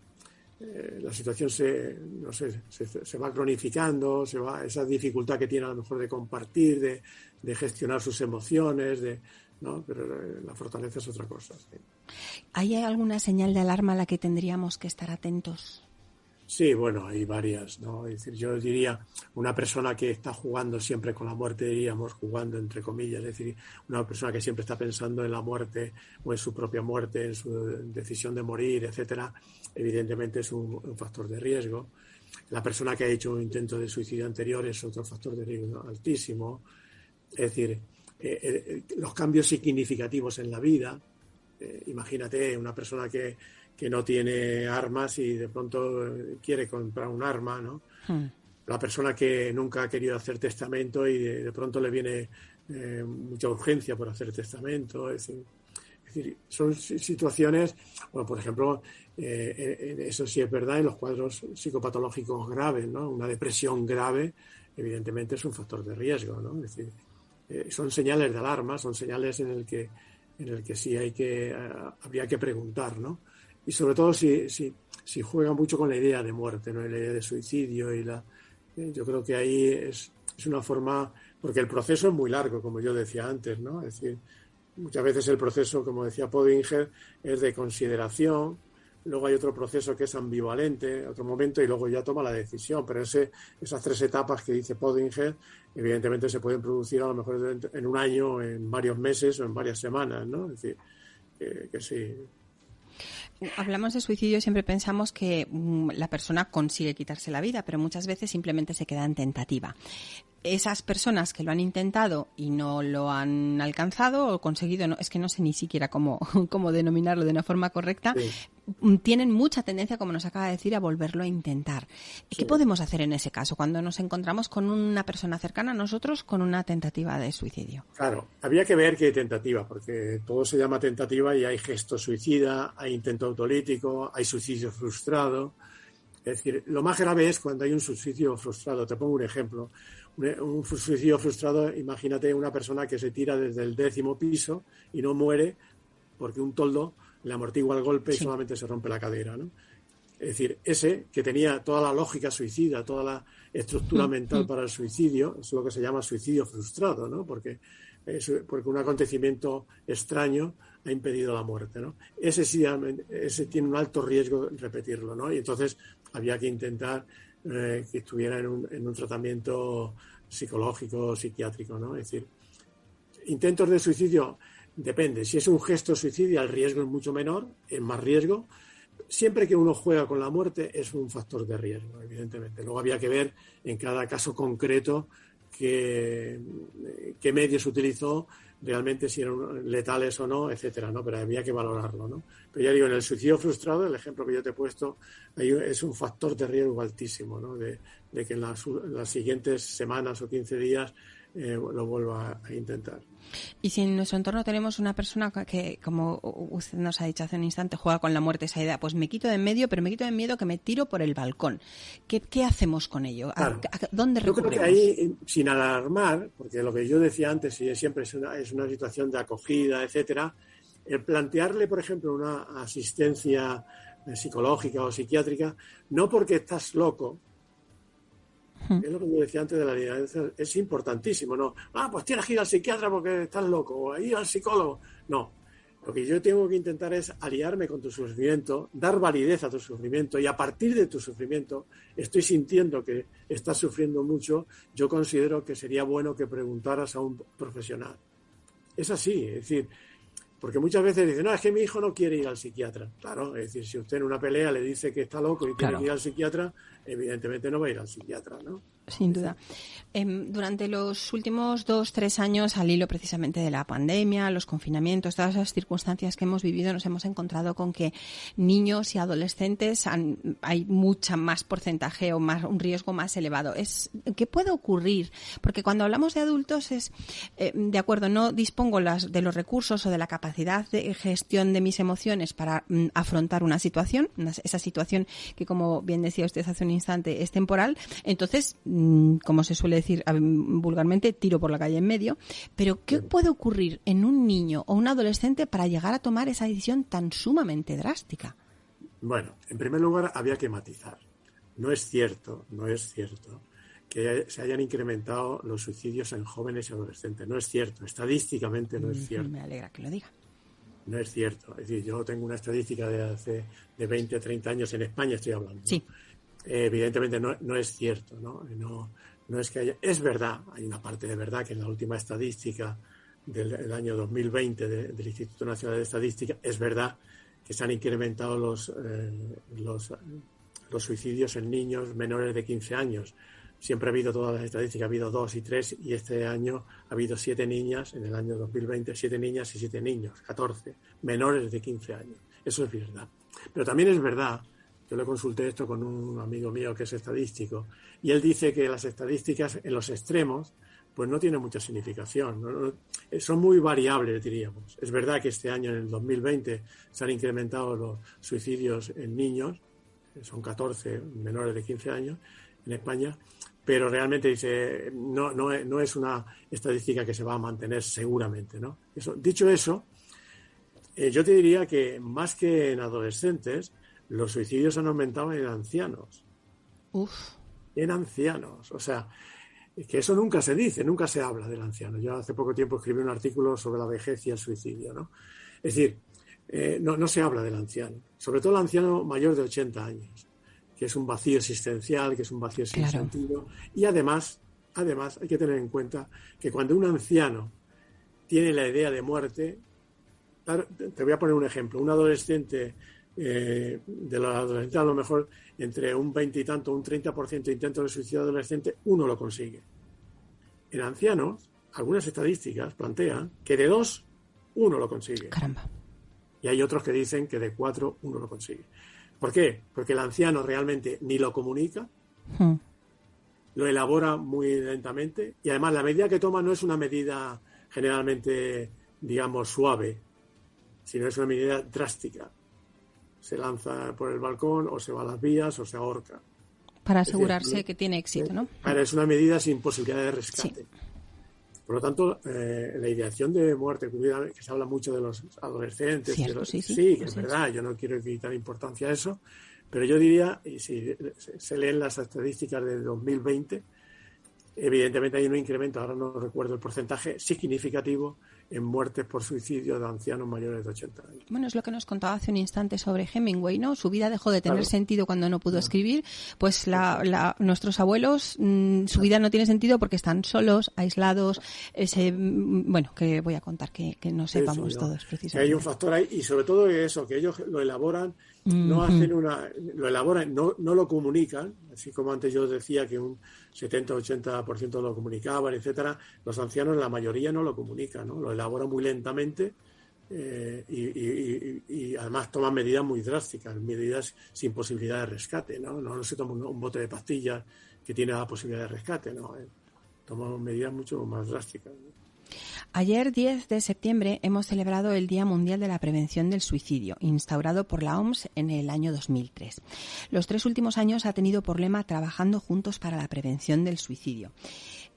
eh, la situación se, no sé, se, va cronificando, se va, esa dificultad que tiene a lo mejor de compartir, de, de gestionar sus emociones, de, ¿no? Pero eh, la fortaleza es otra cosa. ¿Hay alguna señal de alarma a la que tendríamos que estar atentos? Sí, bueno, hay varias, ¿no? Es decir, yo diría, una persona que está jugando siempre con la muerte, diríamos, jugando entre comillas, es decir, una persona que siempre está pensando en la muerte o en su propia muerte, en su decisión de morir, etcétera, evidentemente es un, factor de riesgo. La persona que ha hecho un intento de suicidio anterior es otro factor de riesgo altísimo. Es decir, eh, eh, los cambios significativos en la vida, eh, imagínate una persona que que no tiene armas y de pronto quiere comprar un arma, ¿no? Hmm. La persona que nunca ha querido hacer testamento y de, pronto le viene eh, mucha urgencia por hacer testamento. Es decir, son situaciones, bueno, por ejemplo, eh, eso sí es verdad en los cuadros psicopatológicos graves, ¿no? Una depresión grave, evidentemente, es un factor de riesgo, ¿no? Es decir, eh, son señales de alarma, son señales en el que en el que sí hay que habría que preguntar, ¿no? Y sobre todo si, si, si juega mucho con la idea de muerte, ¿no? la idea de suicidio y la eh, yo creo que ahí es, es una forma porque el proceso es muy largo, como yo decía antes, ¿no? Es decir, muchas veces el proceso, como decía Podinger, es de consideración, luego hay otro proceso que es ambivalente, otro momento, y luego ya toma la decisión. Pero ese, esas tres etapas que dice Podinger, evidentemente se pueden producir a lo mejor en un año, en varios meses o en varias semanas, ¿no? Es decir, que sí, Hablamos de suicidio, siempre pensamos que mm, la persona consigue quitarse la vida, pero muchas veces simplemente se queda en tentativa esas personas que lo han intentado y no lo han alcanzado o conseguido, no, es que no sé ni siquiera cómo, cómo denominarlo de una forma correcta, mm, tienen mucha tendencia, como nos acaba de decir, a volverlo a intentar. ¿Qué podemos hacer en ese caso cuando nos encontramos con una persona cercana a nosotros con una tentativa de suicidio? Claro, había que ver qué tentativa, porque todo se llama tentativa y hay gesto suicida, hay intento autolítico, hay suicidio frustrado. Es decir, lo más grave es cuando hay un suicidio frustrado. Te pongo un ejemplo un suicidio frustrado, imagínate una persona que se tira desde el décimo piso y no muere porque un toldo le amortigua el golpe y solamente se rompe la cadera, ¿no? Es decir, ese que tenía toda la lógica suicida, toda la estructura mm, mental mm. para el suicidio, es lo que se llama suicidio frustrado, ¿no? Porque, porque un acontecimiento extraño ha impedido la muerte, ¿no? Ese sí, ese tiene un alto riesgo de repetirlo, ¿no? Y entonces había que intentar eh, que estuviera en un, en un tratamiento psicológico psiquiátrico, ¿no? Es decir, intentos de suicidio depende. Si es un gesto suicidio, el riesgo es mucho menor, es más riesgo. Siempre que uno juega con la muerte es un factor de riesgo, evidentemente. Luego había que ver en cada caso concreto qué medios utilizó realmente si eran letales o no, etcétera, ¿no? Pero había que valorarlo, ¿no? Pero ya digo, en el suicidio frustrado, el ejemplo que yo te he puesto, es un factor de riesgo altísimo, ¿no? De, que en las, las, siguientes semanas o 15 días eh, lo vuelva a intentar. Y si en nuestro entorno tenemos una persona que, como usted nos ha dicho hace un instante, juega con la muerte esa idea, pues me quito de en medio, pero me quito de miedo que me tiro por el balcón. ¿Qué, hacemos con ello? ¿A, dónde recurrimos? Yo creo que ahí, sin alarmar, porque lo que yo decía antes, y siempre es una, es una situación de acogida, etcétera, el plantearle, por ejemplo, una asistencia eh, psicológica o psiquiátrica, no porque estás loco, es lo que yo decía antes de la alianza, es importantísimo, ¿no? Ah, pues tienes que ir al psiquiatra porque estás loco, o ir al psicólogo. No, lo que yo tengo que intentar es aliarme con tu sufrimiento, dar validez a tu sufrimiento y a partir de tu sufrimiento estoy sintiendo que estás sufriendo mucho, yo considero que sería bueno que preguntaras a un profesional. Es así, es decir, porque muchas veces dicen, no, es que mi hijo no quiere ir al psiquiatra. Claro, es decir, si usted en una pelea le dice que está loco y tiene que ir al psiquiatra, evidentemente no va a ir al psiquiatra, ¿no? Sin duda. Em, durante los últimos dos, tres años, al hilo precisamente de la pandemia, los confinamientos, todas las circunstancias que hemos vivido, nos hemos encontrado con que niños y adolescentes hay mucha más porcentaje o más un riesgo más elevado. Es ¿Qué puede ocurrir? Porque cuando hablamos de adultos es, eh, de acuerdo, no dispongo las, de los recursos o de la capacidad de gestión de mis emociones para mm, afrontar una situación, esa situación que, como bien decía usted hace un instante, es temporal. Entonces, Mm, como se suele decir vulgarmente, tiro por la calle en medio. Pero, ¿qué puede ocurrir en un niño o un adolescente para llegar a tomar esa decisión tan sumamente drástica? Bueno, en primer lugar, había que matizar. No es cierto, no es cierto que se hayan incrementado los suicidios en jóvenes y adolescentes. No es cierto, estadísticamente no es cierto. Me alegra que lo diga. No es cierto. Es decir, yo tengo una estadística de hace de 20, 30 años en España, estoy hablando. Sí. Evidentemente no, no, es cierto, ¿no? ¿no? No es que haya. Es verdad, hay una parte de verdad que en la última estadística del, año 2020 del Instituto Nacional de Estadística, es verdad que se han incrementado los, eh, los, los suicidios en niños menores de 15 años siempre ha habido todas las estadísticas, ha habido dos y tres, y este año ha habido siete niñas, en el año 2020, siete niñas y siete niños, 14, menores de 15 años. Eso es verdad. Pero también es verdad, yo le consulté esto con un amigo mío que es estadístico, y él dice que las estadísticas en los extremos, pues no tienen mucha significación, son muy variables, diríamos. Es verdad que este año, en el 2020, se han incrementado los suicidios en niños, son 14 menores de 15 años en España, pero realmente dice, no, no, no, es una estadística que se va a mantener seguramente. ¿no? Dicho eso, eh, yo te diría que más que en adolescentes, los suicidios han aumentado en ancianos. Uf. En ancianos. O sea, que eso nunca se dice, nunca se habla del anciano. Yo hace poco tiempo escribí un artículo sobre la vejez y el suicidio. ¿no? Es decir, eh, no, no se habla del anciano, sobre todo el anciano mayor de 80 años que es un vacío existencial, que es un vacío sin sentido. Y además, además, hay que tener en cuenta que cuando un anciano tiene la idea de muerte, te voy a poner un ejemplo, un adolescente, eh, de los adolescentes a lo mejor entre un 20 y tanto, un 30% de intentos de suicidio adolescente, uno lo consigue. En ancianos, algunas estadísticas plantean que de dos, uno lo consigue. Caramba. Y hay otros que dicen que de cuatro, uno lo consigue. ¿Por qué? Porque el anciano realmente ni lo comunica, hmm. lo elabora muy lentamente y además la medida que toma no es una medida generalmente, digamos, suave, sino es una medida drástica. Se lanza por el balcón o se va a las vías o se ahorca. Para asegurarse que tiene éxito, ¿no? es una medida sin posibilidad de rescate. Por lo tanto, eh, la ideación de muerte, que se habla mucho de los adolescentes, sí, sí, es verdad, yo no quiero quitar importancia a eso, pero yo diría, y si se leen las estadísticas del 2020, evidentemente hay un incremento, ahora no recuerdo el porcentaje, significativo en muertes por suicidio de ancianos mayores de 80 años. Bueno, es lo que nos contaba hace un instante sobre Hemingway, ¿no? Su vida dejó de tener sentido cuando no pudo escribir. Pues la, nuestros abuelos, mm, su vida no tiene sentido porque están solos, aislados. Ese, mm, bueno, que voy a contar que, no sepamos todos precisamente. hay un factor ahí y sobre todo eso, que ellos lo elaboran no hacen una, lo elaboran, no, no lo comunican, así como antes yo decía que un 70-80% lo comunicaban, etcétera, los ancianos la mayoría no lo comunican, ¿no? lo elaboran muy lentamente eh, y, además toman medidas muy drásticas, medidas sin posibilidad de rescate, ¿no? No, se toma un, bote de pastillas que tiene la posibilidad de rescate, ¿no? Eh, toman medidas mucho más drásticas. Ayer, 10 de septiembre, hemos celebrado el Día Mundial de la Prevención del Suicidio, instaurado por la OMS en el año 2003. Los tres últimos años ha tenido por lema Trabajando juntos para la prevención del suicidio.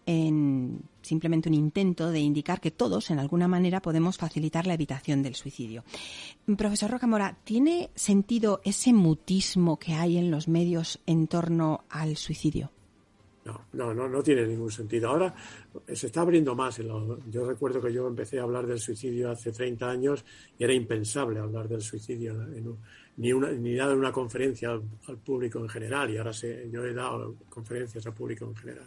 En simplemente un intento de indicar que todos, en alguna manera, podemos facilitar la evitación del suicidio. Profesor Rocamora, ¿tiene sentido ese mutismo que hay en los medios en torno al suicidio? No, no, no, tiene ningún sentido. Ahora se está abriendo más. yo recuerdo que yo empecé a hablar del suicidio hace 30 años y era impensable hablar del suicidio ni, una, ni dar una conferencia al, público en general. Y ahora yo he dado conferencias al público en general.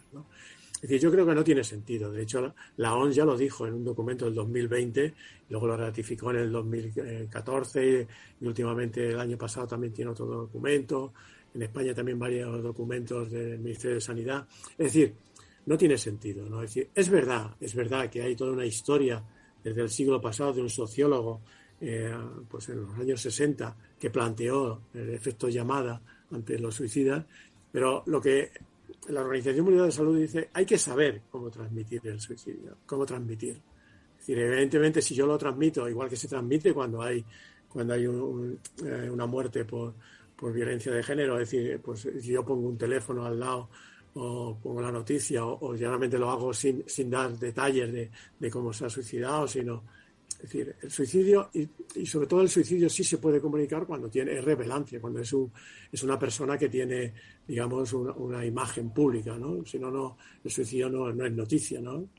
Es decir, yo creo que no tiene sentido. De hecho, la, ONS ya lo dijo en un documento del 2020, luego lo ratificó en el 2014 y últimamente el año pasado también tiene otro documento en España también varios documentos del Ministerio de Sanidad. Es decir, no tiene sentido. ¿no? Es, decir, es verdad, es verdad que hay toda una historia desde el siglo pasado de un sociólogo eh, pues en los años 60 que planteó el efecto llamada ante los suicidas, pero lo que la Organización Mundial de Salud dice, hay que saber cómo transmitir el suicidio, cómo transmitir. Es decir, evidentemente si yo lo transmito, igual que se transmite cuando hay, cuando hay eh, una muerte por, por violencia de género, es decir, pues yo pongo un teléfono al lado o pongo la noticia o, generalmente lo hago sin, sin dar detalles de, cómo se ha suicidado, sino Es decir, el suicidio, y, sobre todo el suicidio sí se puede comunicar cuando tiene, es revelancia, cuando es, un, es una persona que tiene, digamos, una, imagen pública, ¿no? Si no, no, el suicidio no, no, es noticia, ¿no?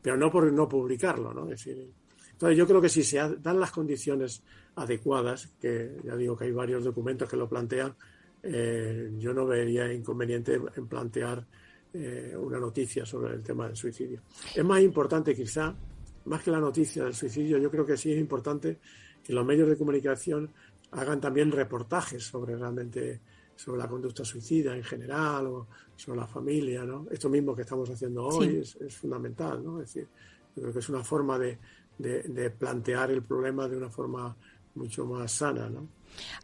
Pero no por no publicarlo, ¿no? Es decir, entonces yo creo que si se dan las condiciones adecuadas, que ya digo que hay varios documentos que lo plantean, eh, yo no vería inconveniente en plantear eh, una noticia sobre el tema del suicidio. Es más importante quizá más que la noticia del suicidio, yo creo que sí es importante que los medios de comunicación hagan también reportajes sobre realmente sobre la conducta suicida en general o sobre la familia, ¿no? Esto mismo que estamos haciendo hoy es, es, fundamental, ¿no? Es decir, yo creo que es una forma de, de, de plantear el problema de una forma mucho más sana, ¿no?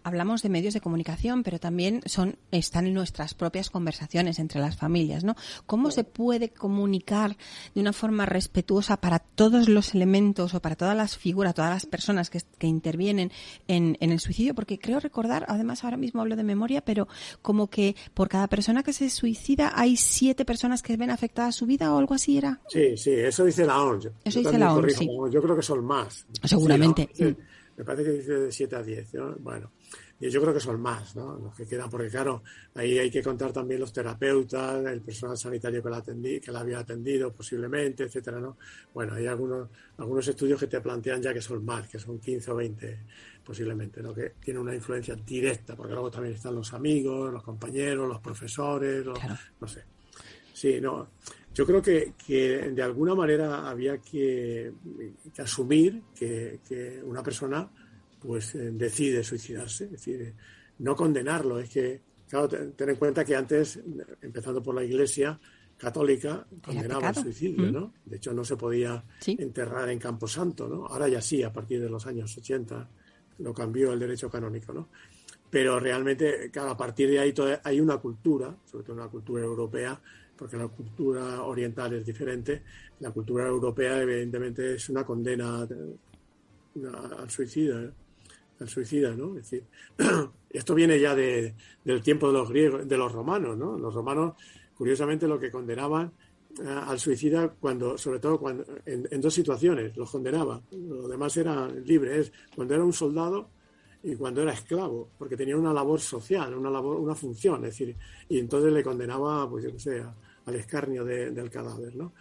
Hablamos de medios de comunicación, pero también son están en nuestras propias conversaciones entre las familias, ¿no? ¿Cómo se puede comunicar de una forma respetuosa para todos los elementos o para todas las figuras, todas las personas que, intervienen en, el suicidio? Porque creo recordar, además ahora mismo hablo de memoria, pero como que por cada persona que se suicida hay siete personas que ven afectada su vida o algo así era. Sí, sí, eso dice la ONU. Eso dice la ONU, sí. Yo creo que son más. Seguramente me parece que dice de 7 a 10, ¿no? Bueno, yo creo que son más, ¿no? Los que quedan, porque claro, ahí hay que contar también los terapeutas, el personal sanitario que la, atendí, que la había atendido posiblemente, etcétera, ¿no? Bueno, hay algunos, algunos estudios que te plantean ya que son más, que son 15 o 20 posiblemente, ¿no? Que tiene una influencia directa, porque luego también están los amigos, los compañeros, los profesores, no sé. Sí, no. Yo creo que, de alguna manera había que, asumir que, una persona pues eh, decide suicidarse, es decir, no condenarlo, es que, claro, ten en cuenta que antes, empezando por la Iglesia católica, condenaba el suicidio, mm. ¿no? De hecho, no se podía enterrar en Camposanto, ¿no? Ahora ya sí, a partir de los años 80 lo cambió el derecho canónico, ¿no? Pero realmente, claro, a partir de ahí hay una cultura, sobre todo una cultura europea, porque la cultura oriental es diferente. La cultura europea, evidentemente, es una condena al suicida, al suicida, ¿no? Decir, esto viene ya de, del tiempo de los griegos, de los romanos, ¿no? Los romanos, curiosamente, lo que condenaban eh, al suicida cuando, sobre todo cuando, en, dos situaciones, los condenaban. Lo demás era libre, es cuando era un soldado y cuando era esclavo, porque tenía una labor social, una labor, una función, es decir, y entonces le condenaba, pues yo qué sé, al escarnio del cadáver, ¿no?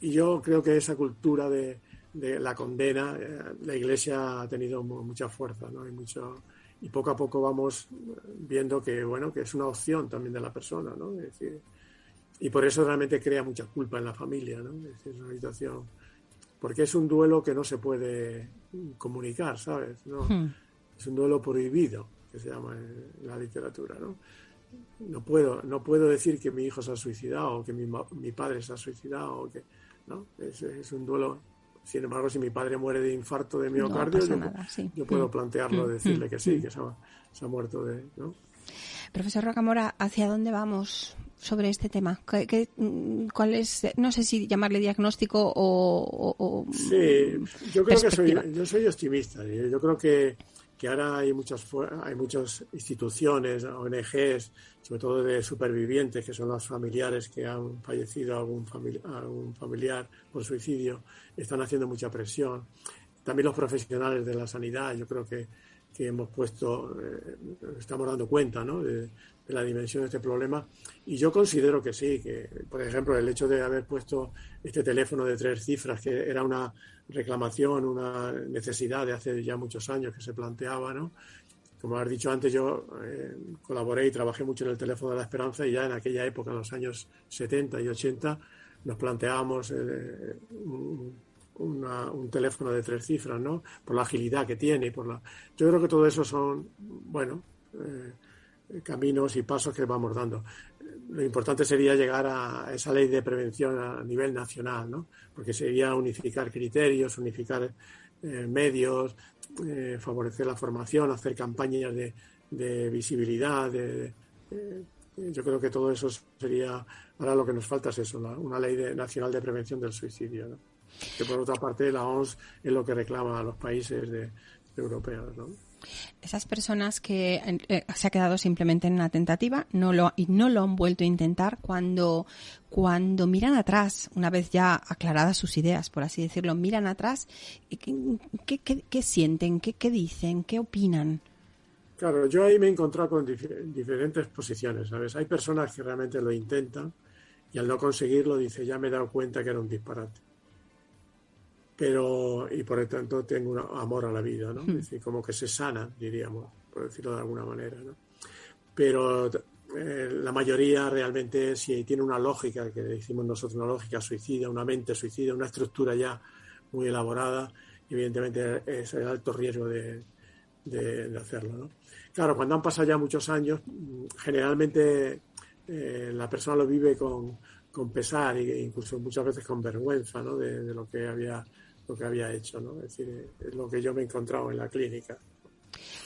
Y yo creo que esa cultura de, la condena, eh, la Iglesia ha tenido mucha fuerza, ¿no? Y mucho y poco a poco vamos viendo que bueno que es una opción también de la persona, ¿no? Es decir, y por eso realmente crea mucha culpa en la familia, ¿no? Es decir, una situación porque es un duelo que no se puede comunicar, ¿sabes? ¿No? Hmm. Es un duelo prohibido, que se llama en la literatura, ¿no? No puedo, no puedo decir que mi hijo se ha suicidado o que mi, mi padre se ha suicidado, o que, ¿no? Es, un duelo. Sin embargo, si mi padre muere de infarto de miocardio, yo, puedo mm. plantearlo, mm. decirle que sí, mm. que se ha, muerto de, ¿no? Profesor Rocamora, ¿hacia dónde vamos sobre este tema? ¿Qué, cuál es, no sé si llamarle diagnóstico o... sí, yo creo que soy, yo soy optimista. Yo creo que que ahora hay muchas, hay muchas instituciones, ONGs, sobre todo de supervivientes, que son los familiares que han fallecido algún, algún familiar por suicidio, están haciendo mucha presión. También los profesionales de la sanidad, yo creo que, que hemos puesto, eh, estamos dando cuenta ¿no? de, la dimensión de este problema. Y yo considero que sí, que por ejemplo el hecho de haber puesto este teléfono de tres cifras, que era una reclamación, una necesidad de hace ya muchos años que se planteaba, ¿no? Como has dicho antes, yo eh, colaboré y trabajé mucho en el teléfono de la esperanza y ya en aquella época, en los años 70 y 80, nos planteábamos eh, un, teléfono de tres cifras, ¿no? Por la agilidad que tiene, por la... Yo creo que todo eso son, bueno, eh, caminos y pasos que vamos dando lo importante sería llegar a esa ley de prevención a nivel nacional, ¿no? Porque sería unificar criterios, unificar eh, medios, eh, favorecer la formación, hacer campañas de, visibilidad. yo creo que todo eso sería, ahora lo que nos falta es eso, una ley nacional de prevención del suicidio, ¿no? Que por otra parte la OMS es lo que reclama a los países europeos, ¿no? Esas personas que eh, se ha quedado simplemente en una tentativa no lo, y no lo han vuelto a intentar cuando, cuando miran atrás, una vez ya aclaradas sus ideas, por así decirlo, miran atrás, ¿qué, qué, qué sienten? ¿Qué, ¿Qué dicen? ¿Qué opinan? Claro, yo ahí me he encontrado con diferentes posiciones, ¿sabes? Hay personas que realmente lo intentan y al no conseguirlo dice, ya me he dado cuenta que era un disparate. Pero, y por lo tanto tengo un amor a la vida, ¿no? Es decir, como que se sana, diríamos, por decirlo de alguna manera, ¿no? Pero eh, la mayoría realmente, si tiene una lógica, que decimos nosotros una lógica suicida, una mente suicida, una estructura ya muy elaborada, evidentemente es el alto riesgo de, de hacerlo, ¿no? Claro, cuando han pasado ya muchos años, generalmente eh, la persona lo vive con, pesar e incluso muchas veces con vergüenza ¿no? de, lo que había lo que había hecho, ¿no? Es decir, es lo que yo me he encontrado en la clínica.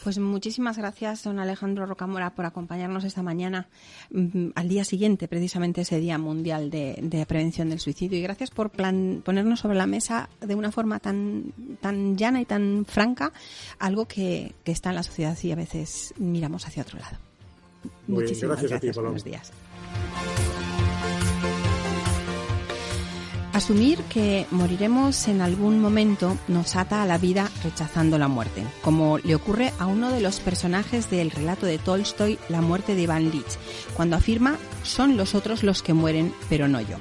Pues muchísimas gracias, don Alejandro Rocamora, por acompañarnos esta mañana, mm, al día siguiente, precisamente ese Día Mundial de, Prevención del Suicidio. Y gracias por ponernos sobre la mesa de una forma tan, tan llana y tan franca algo que, está en la sociedad y a veces miramos hacia otro lado. muchísimas gracias. buenos días. Asumir que moriremos en algún momento nos ata a la vida rechazando la muerte, como le ocurre a uno de los personajes del relato de Tolstoy, La muerte de Iván Lich, cuando afirma son los otros los que mueren, pero no yo.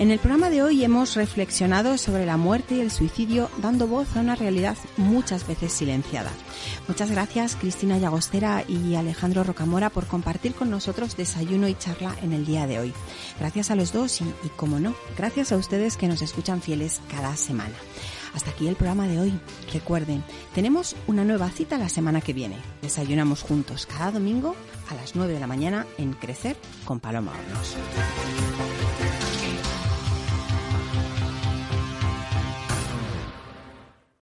En el programa de hoy hemos reflexionado sobre la muerte y el suicidio, dando voz a una realidad muchas veces silenciada. Muchas gracias Cristina Llagostera y Alejandro Rocamora por compartir con nosotros desayuno y charla en el día de hoy. Gracias a los dos y, como no, gracias a ustedes que nos escuchan fieles cada semana. Hasta aquí el programa de hoy. Recuerden, tenemos una nueva cita la semana que viene. Desayunamos juntos cada domingo a las 9 de la mañana en Crecer con Paloma Hornos.